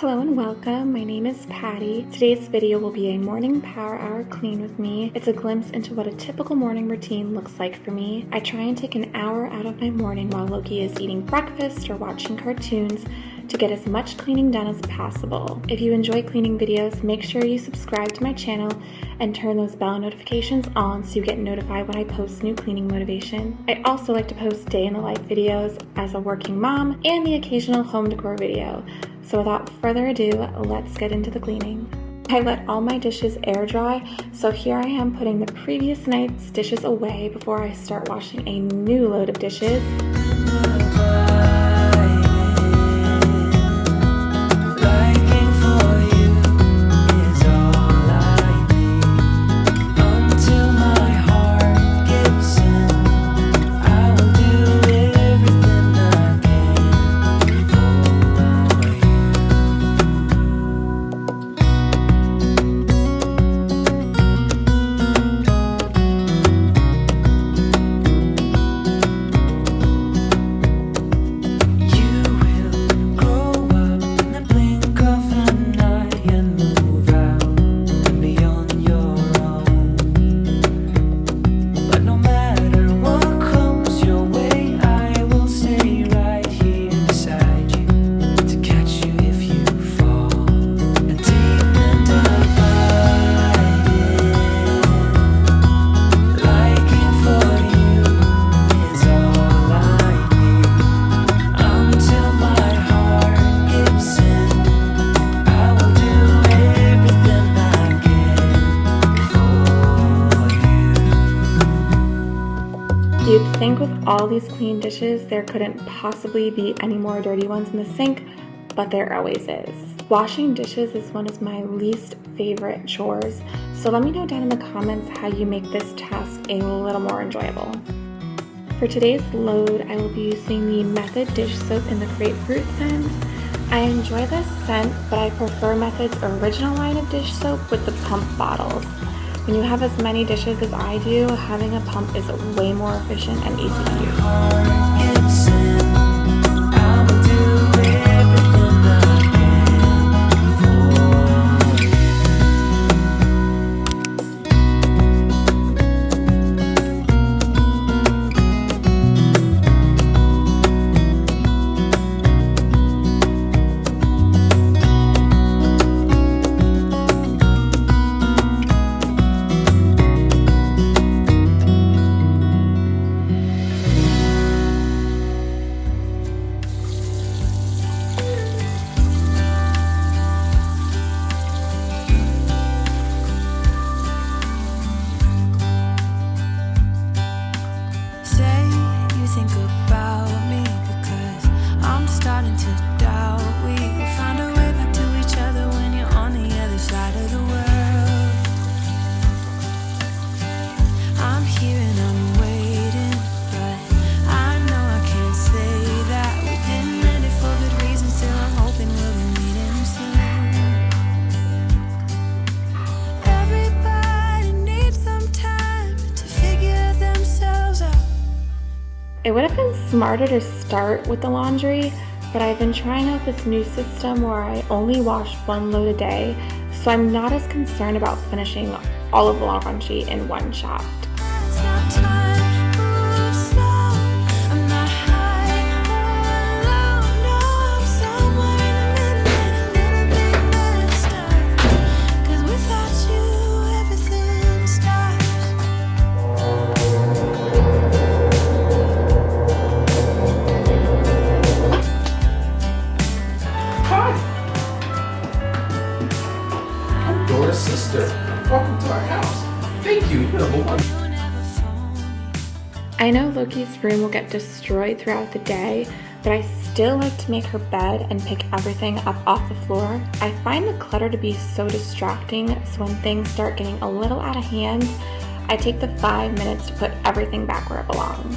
Hello and welcome. My name is Patty. Today's video will be a morning power hour clean with me. It's a glimpse into what a typical morning routine looks like for me. I try and take an hour out of my morning while Loki is eating breakfast or watching cartoons to get as much cleaning done as possible. If you enjoy cleaning videos, make sure you subscribe to my channel and turn those bell notifications on so you get notified when I post new cleaning motivation. I also like to post day in the life videos as a working mom and the occasional home decor video. So without further ado, let's get into the cleaning. I let all my dishes air dry, so here I am putting the previous night's dishes away before I start washing a new load of dishes. All these clean dishes, there couldn't possibly be any more dirty ones in the sink, but there always is. Washing dishes is one of my least favorite chores, so let me know down in the comments how you make this task a little more enjoyable. For today's load, I will be using the Method dish soap in the grapefruit scent. I enjoy this scent, but I prefer Method's original line of dish soap with the pump bottles. When you have as many dishes as I do, having a pump is way more efficient and easy to use. It would have been smarter to start with the laundry, but I've been trying out this new system where I only wash one load a day, so I'm not as concerned about finishing all of the laundry in one shot. Sister. Welcome to our house. Thank you. You're number one. I know Loki's room will get destroyed throughout the day, but I still like to make her bed and pick everything up off the floor. I find the clutter to be so distracting, so when things start getting a little out of hand, I take the five minutes to put everything back where it belongs.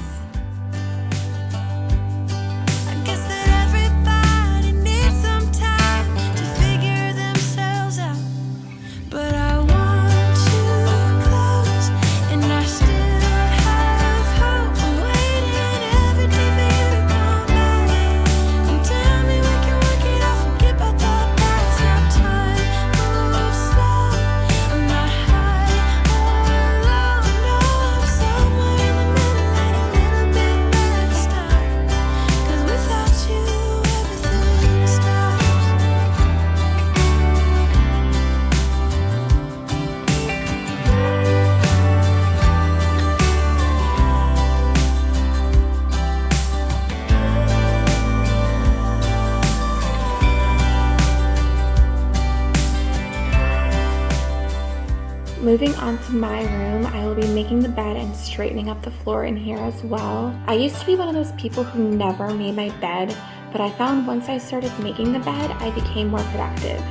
Moving on to my room, I will be making the bed and straightening up the floor in here as well. I used to be one of those people who never made my bed, but I found once I started making the bed, I became more productive.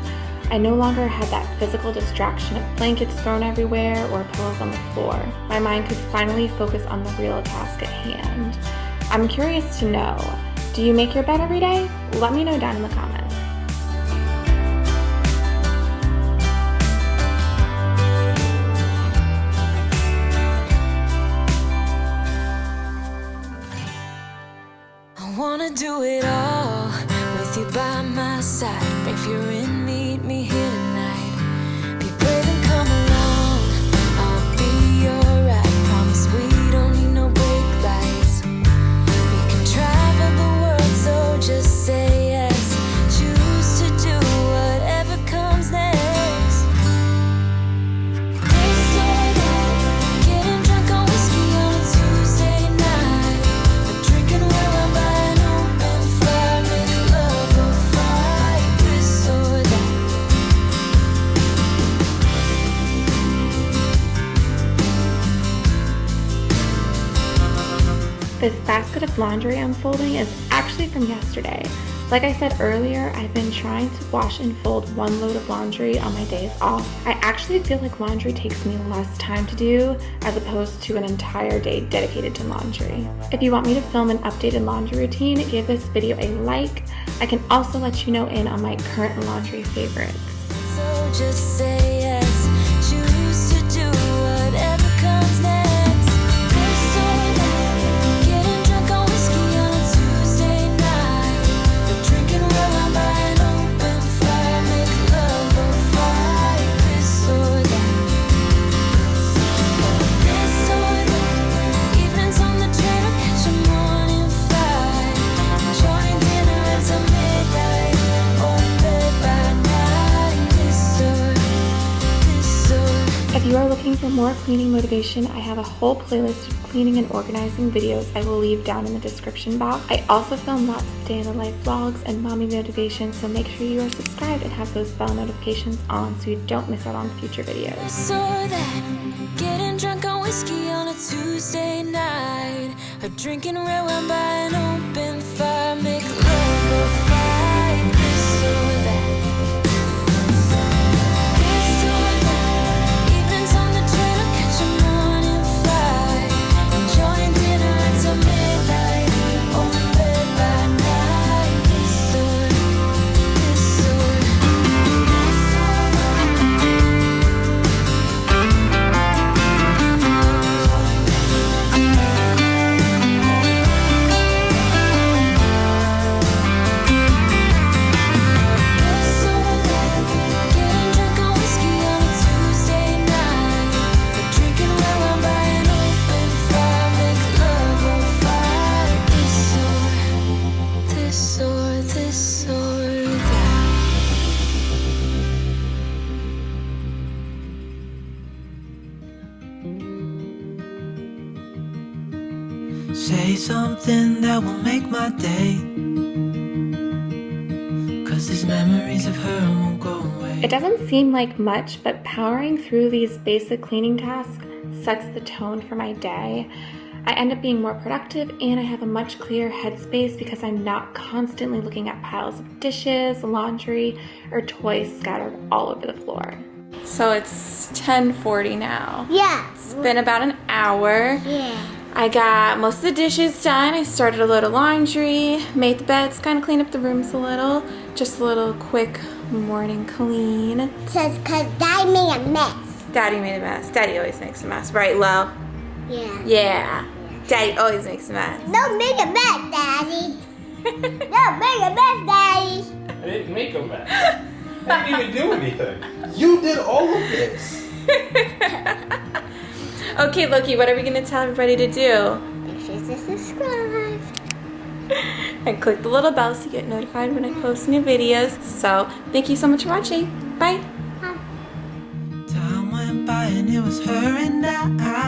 I no longer had that physical distraction of blankets thrown everywhere or pillows on the floor. My mind could finally focus on the real task at hand. I'm curious to know, do you make your bed every day? Let me know down in the comments. Side. If you're in, This basket of laundry I'm folding is actually from yesterday. Like I said earlier, I've been trying to wash and fold one load of laundry on my days off. I actually feel like laundry takes me less time to do as opposed to an entire day dedicated to laundry. If you want me to film an updated laundry routine, give this video a like. I can also let you know in on my current laundry favorites. So more cleaning motivation, I have a whole playlist of cleaning and organizing videos I will leave down in the description box. I also film lots of day in the life vlogs and mommy motivation, so make sure you are subscribed and have those bell notifications on so you don't miss out on future videos. or that. Getting drunk on whiskey on a Tuesday night. Or drinking red wine by an open fire. That will make my day. Cause these memories of her won't go away. It doesn't seem like much, but powering through these basic cleaning tasks sets the tone for my day. I end up being more productive and I have a much clearer headspace because I'm not constantly looking at piles of dishes, laundry, or toys scattered all over the floor. So it's 10:40 now. Yeah. It's been about an hour. Yeah. I got most of the dishes done. I started a load of laundry, made the beds, kind of cleaned up the rooms a little. Just a little quick morning clean. Says cause Daddy made a mess. Daddy made a mess. Daddy always makes a mess, right, Lo? Yeah. Yeah. Daddy always makes a mess. No make a mess, Daddy. no make a mess, Daddy. I didn't make a mess. I didn't even do anything. You did all of this. Okay, Loki, what are we gonna tell everybody to do? Make sure to subscribe. And click the little bell so you get notified when I post new videos. So, thank you so much for watching. Bye. Time went by and it was her and I.